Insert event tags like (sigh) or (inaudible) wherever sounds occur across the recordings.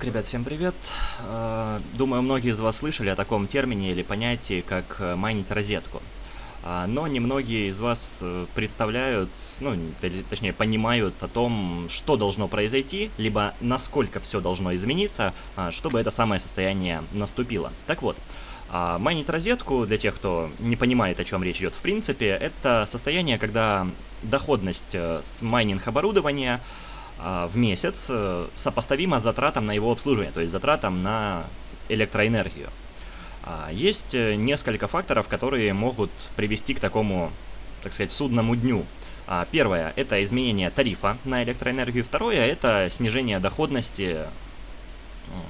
Так, ребят, всем привет. Э, думаю, многие из вас слышали о таком термине или понятии, как э, майнить розетку. А, но немногие из вас э, представляют, ну, точнее, понимают о том, что должно произойти, либо насколько все должно измениться, а, чтобы это самое состояние наступило. Так вот, а, майнить розетку, для тех, кто не понимает, о чем речь идет в принципе, это состояние, когда доходность с майнинг оборудования в месяц э, сопоставимо с затратам на его обслуживание, то есть затратам на электроэнергию. А, есть э, несколько факторов, которые могут привести к такому, так сказать, судному дню. А, первое – это изменение тарифа на электроэнергию. Второе – это снижение доходности,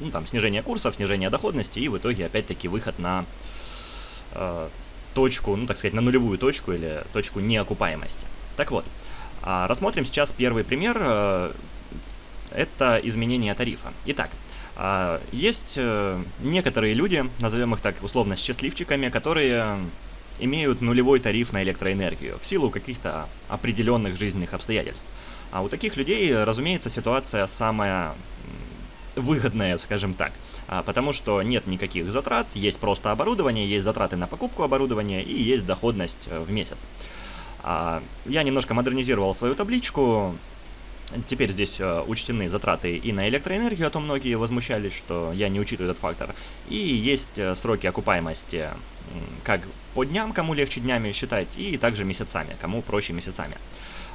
ну, там, снижение курсов, снижение доходности и в итоге опять-таки выход на э, точку, ну, так сказать, на нулевую точку или точку неокупаемости. Так вот, а, рассмотрим сейчас первый пример. Э, это изменение тарифа. Итак, а, есть э, некоторые люди, назовем их так условно счастливчиками, которые имеют нулевой тариф на электроэнергию в силу каких-то определенных жизненных обстоятельств. А у таких людей, разумеется, ситуация самая выгодная, скажем так, а, потому что нет никаких затрат, есть просто оборудование, есть затраты на покупку оборудования и есть доходность э, в месяц. А, я немножко модернизировал свою табличку. Теперь здесь э, учтены затраты и на электроэнергию, а то многие возмущались, что я не учитываю этот фактор. И есть э, сроки окупаемости как по дням, кому легче днями считать, и также месяцами, кому проще месяцами.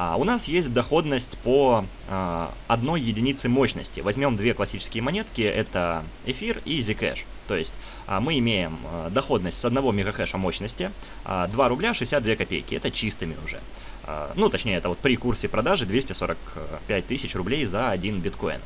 А у нас есть доходность по а, одной единице мощности. Возьмем две классические монетки, это эфир и Zcash. То есть а, мы имеем а, доходность с 1 мегахэша мощности, а, 2 рубля 62 копейки, это чистыми уже. А, ну, точнее, это вот при курсе продажи 245 тысяч рублей за один биткоин.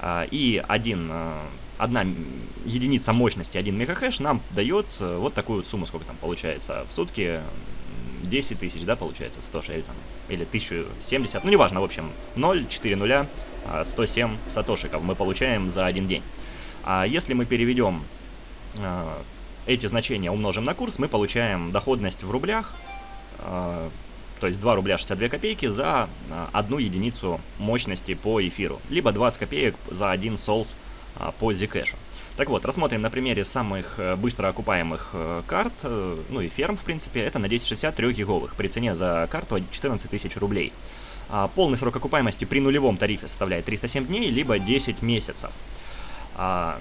А, и один, а, одна единица мощности, 1 мегахэш нам дает а, вот такую сумму, сколько там получается в сутки, 10 тысяч, да, получается, 100 или там, или 1070, ну, неважно, в общем, 0, 4 нуля, 107 сатошиков мы получаем за один день. А если мы переведем э, эти значения, умножим на курс, мы получаем доходность в рублях, э, то есть 2 рубля 62 копейки за одну единицу мощности по эфиру, либо 20 копеек за один солс по Zcash. Так вот, рассмотрим на примере самых э, быстро окупаемых э, карт, э, ну и ферм, в принципе, это на 1060 3 гиговых, при цене за карту 14 тысяч рублей. А полный срок окупаемости при нулевом тарифе составляет 307 дней, либо 10 месяцев. А,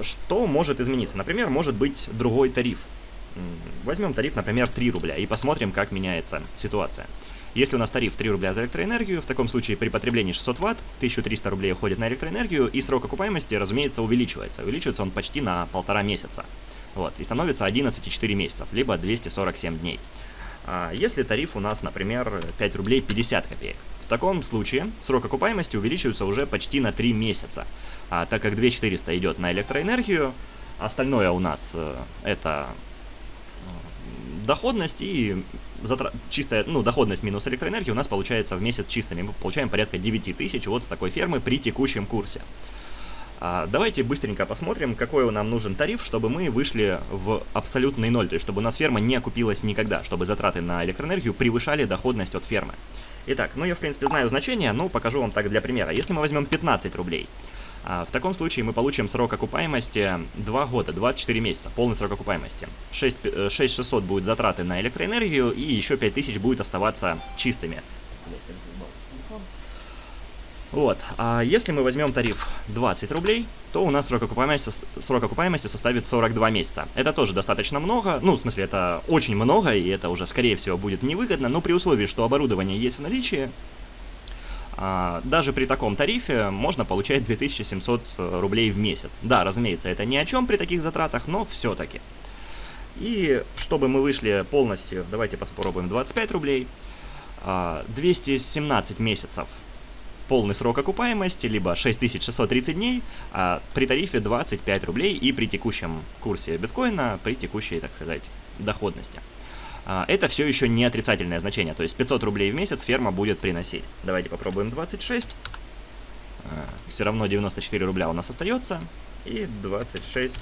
что может измениться? Например, может быть другой тариф. Возьмем тариф, например, 3 рубля и посмотрим, как меняется ситуация. Если у нас тариф 3 рубля за электроэнергию, в таком случае при потреблении 600 ватт 1300 рублей уходит на электроэнергию, и срок окупаемости, разумеется, увеличивается. Увеличивается он почти на полтора месяца. Вот, и становится 11,4 месяцев, либо 247 дней. А если тариф у нас, например, 5 рублей 50 копеек, в таком случае срок окупаемости увеличивается уже почти на 3 месяца, а, так как 2400 идет на электроэнергию, остальное у нас э, это доходность и затра... чистая, ну, доходность минус электроэнергия у нас получается в месяц чистыми. Мы получаем порядка 9 тысяч вот с такой фермы при текущем курсе. А, давайте быстренько посмотрим, какой нам нужен тариф, чтобы мы вышли в абсолютный ноль, то есть чтобы у нас ферма не окупилась никогда, чтобы затраты на электроэнергию превышали доходность от фермы. Итак, ну я в принципе знаю значение, но покажу вам так для примера. Если мы возьмем 15 рублей, в таком случае мы получим срок окупаемости 2 года, 24 месяца, полный срок окупаемости. 6, 6600 будет затраты на электроэнергию и еще 5000 будет оставаться чистыми. Вот, а если мы возьмем тариф 20 рублей, то у нас срок окупаемости, срок окупаемости составит 42 месяца. Это тоже достаточно много, ну, в смысле, это очень много, и это уже, скорее всего, будет невыгодно, но при условии, что оборудование есть в наличии, а, даже при таком тарифе можно получать 2700 э, рублей в месяц. Да, разумеется, это ни о чем при таких затратах, но все-таки. И чтобы мы вышли полностью, давайте попробуем 25 рублей. 217 а, месяцев полный срок окупаемости, либо 6630 дней, а при тарифе 25 рублей и при текущем курсе биткоина, при текущей, так сказать, доходности. А, это все еще не отрицательное значение, то есть 500 рублей в месяц ферма будет приносить. Давайте попробуем 26. А, все равно 94 рубля у нас остается. И 26.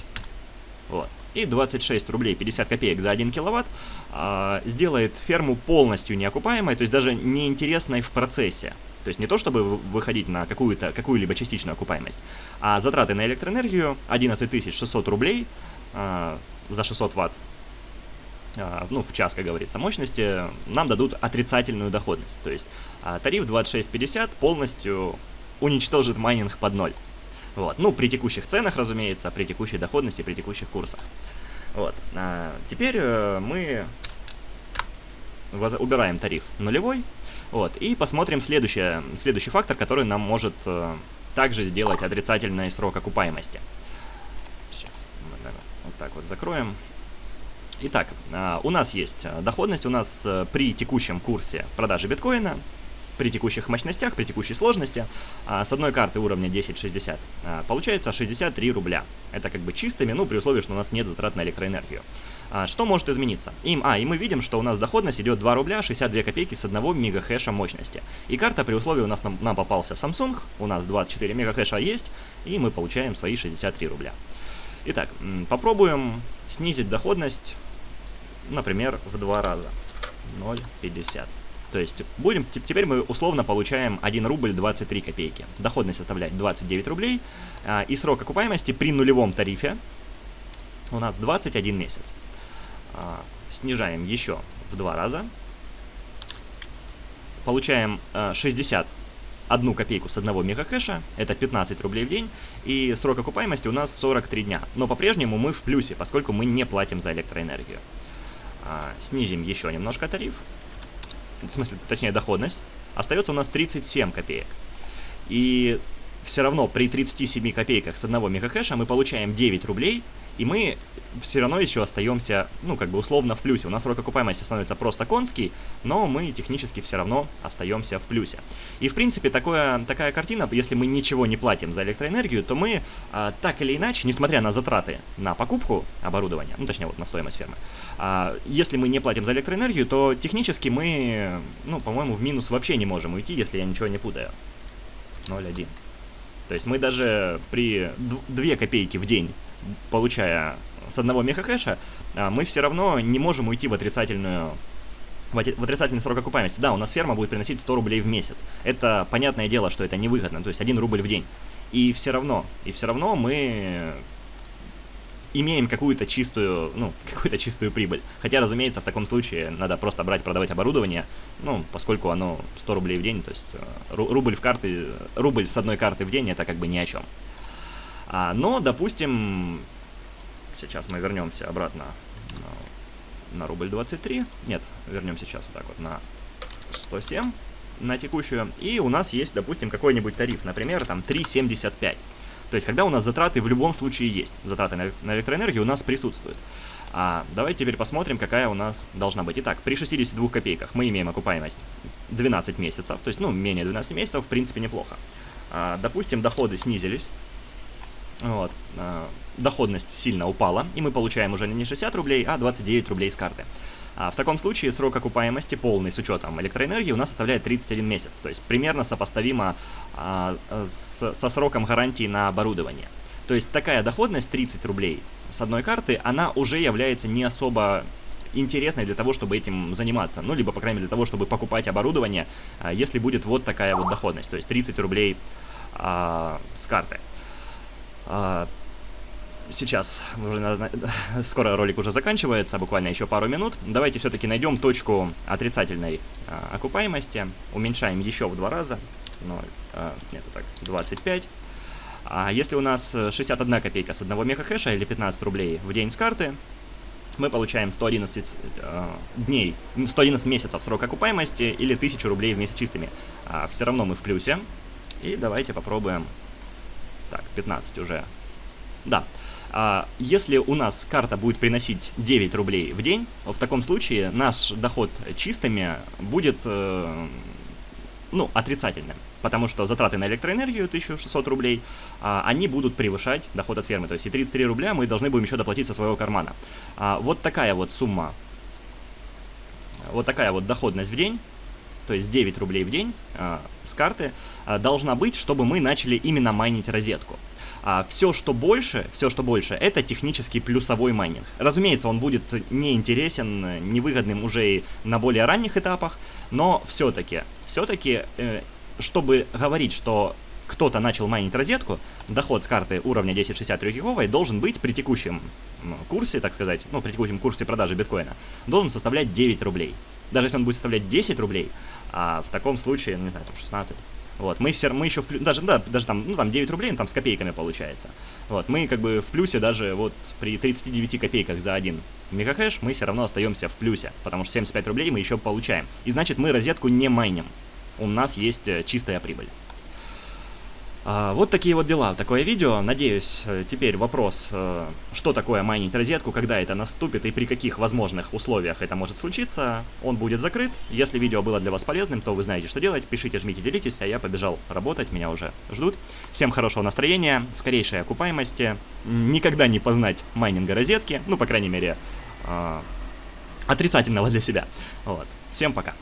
Вот. И 26 рублей 50 копеек за 1 киловатт а, сделает ферму полностью неокупаемой, то есть даже неинтересной в процессе. То есть не то, чтобы выходить на какую-то, какую-либо частичную окупаемость, а затраты на электроэнергию 11 600 рублей э, за 600 ватт, ну, в час, как говорится, мощности, нам дадут отрицательную доходность. То есть э, тариф 2650 полностью уничтожит майнинг под ноль. Вот. Ну, при текущих ценах, разумеется, при текущей доходности, при текущих курсах. Вот. А, теперь э, мы убираем тариф нулевой. Вот. И посмотрим следующее, следующий фактор, который нам может э, также сделать отрицательный срок окупаемости. Сейчас вот так вот закроем. Итак, э, у нас есть доходность, у нас э, при текущем курсе продажи биткоина при текущих мощностях, при текущей сложности, а, с одной карты уровня 1060 а, получается 63 рубля. Это как бы чистыми, ну, при условии, что у нас нет затрат на электроэнергию. А, что может измениться? Им, а, и мы видим, что у нас доходность идет 2 рубля 62 копейки с 1 мегахэша мощности. И карта при условии у нас нам, нам попался Samsung, у нас 24 мегахэша есть, и мы получаем свои 63 рубля. Итак, попробуем снизить доходность, например, в два раза. 0,50. То есть будем, теперь мы условно получаем 1 рубль 23 копейки. Доходность составляет 29 рублей. А, и срок окупаемости при нулевом тарифе у нас 21 месяц. А, снижаем еще в два раза. Получаем 60 а, одну копейку с одного мегахэша, это 15 рублей в день, и срок окупаемости у нас 43 дня. Но по-прежнему мы в плюсе, поскольку мы не платим за электроэнергию. Снизим еще немножко тариф, в смысле, точнее доходность, остается у нас 37 копеек. И все равно при 37 копейках с одного мегахэша мы получаем 9 рублей, и мы все равно еще остаемся, ну, как бы условно в плюсе. У нас срок окупаемости становится просто конский, но мы технически все равно остаемся в плюсе. И, в принципе, такое, такая картина, если мы ничего не платим за электроэнергию, то мы а, так или иначе, несмотря на затраты на покупку оборудования, ну, точнее, вот на стоимость фермы, а, если мы не платим за электроэнергию, то технически мы, ну, по-моему, в минус вообще не можем уйти, если я ничего не путаю. 0,1. То есть мы даже при 2 копейки в день получая с одного мегахэша, а, мы все равно не можем уйти в отрицательную в отрицательный срок окупаемости. Да, у нас ферма будет приносить 100 рублей в месяц. Это понятное дело, что это невыгодно, то есть 1 рубль в день. И все равно, и все равно мы имеем какую-то чистую, ну, (laughs) какую-то чистую прибыль. Хотя, разумеется, в таком случае надо просто брать, продавать оборудование, ну, поскольку оно 100 рублей в день, то есть э, рубль в карты, рубль с одной карты в день, это как бы ни о чем. А, но, допустим, сейчас мы вернемся обратно на, рубль 23. Нет, вернемся сейчас вот так вот на 107 на текущую. И у нас есть, допустим, какой-нибудь тариф, например, там 3,75. То есть, когда у нас затраты в любом случае есть, затраты на, на электроэнергию у нас присутствуют. А, давайте теперь посмотрим, какая у нас должна быть. Итак, при 62 копейках мы имеем окупаемость 12 месяцев, то есть, ну, менее 12 месяцев, в принципе, неплохо. А, допустим, доходы снизились, вот. А, доходность сильно упала, и мы получаем уже не 60 рублей, а 29 рублей с карты. А в таком случае срок окупаемости полный с учетом электроэнергии у нас составляет 31 месяц, то есть примерно сопоставимо а, со сроком гарантии на оборудование. То есть такая доходность 30 рублей с одной карты, она уже является не особо интересной для того, чтобы этим заниматься. Ну, либо, по крайней мере, для того, чтобы покупать оборудование, а, если будет вот такая вот доходность, то есть 30 рублей а, с карты. А, сейчас, уже, (laughs) скоро ролик уже заканчивается, буквально еще пару минут. Давайте все-таки найдем точку отрицательной а, окупаемости. Уменьшаем еще в два раза. 0, а, нет, так, 25. А если у нас 61 копейка с одного мегахэша или 15 рублей в день с карты, мы получаем 111 э, дней, 111 месяцев срок окупаемости или 1000 рублей в месяц чистыми. А, все равно мы в плюсе. И давайте попробуем так, 15 уже. Да. А, если у нас карта будет приносить 9 рублей в день, в таком случае наш доход чистыми будет, э, ну, отрицательным. Потому что затраты на электроэнергию 1600 рублей, а, они будут превышать доход от фермы. То есть и 33 рубля мы должны будем еще доплатить со своего кармана. А, вот такая вот сумма, вот такая вот доходность в день то есть 9 рублей в день э, с карты, э, должна быть, чтобы мы начали именно майнить розетку. А все, что больше, все, что больше, это технический плюсовой майнинг. Разумеется, он будет неинтересен, невыгодным уже и на более ранних этапах, но все-таки, все-таки э, чтобы говорить, что кто-то начал майнить розетку, доход с карты уровня 1063 гиговой должен быть при текущем курсе, так сказать, ну, при текущем курсе продажи биткоина, должен составлять 9 рублей. Даже если он будет составлять 10 рублей, а в таком случае, ну, не знаю, там 16, вот, мы все, мы еще в даже, да, даже там, ну, там 9 рублей, ну, там с копейками получается. Вот, мы как бы в плюсе даже вот при 39 копейках за один мегахэш мы все равно остаемся в плюсе, потому что 75 рублей мы еще получаем. И значит мы розетку не майним. У нас есть э, чистая прибыль. А, вот такие вот дела, такое видео. Надеюсь, э, теперь вопрос, э, что такое майнить розетку, когда это наступит и при каких возможных условиях это может случиться, он будет закрыт. Если видео было для вас полезным, то вы знаете, что делать. Пишите, жмите, делитесь, а я побежал работать, меня уже ждут. Всем хорошего настроения, скорейшей окупаемости, никогда не познать майнинга розетки, ну, по крайней мере, э, отрицательного для себя. Вот. Всем пока.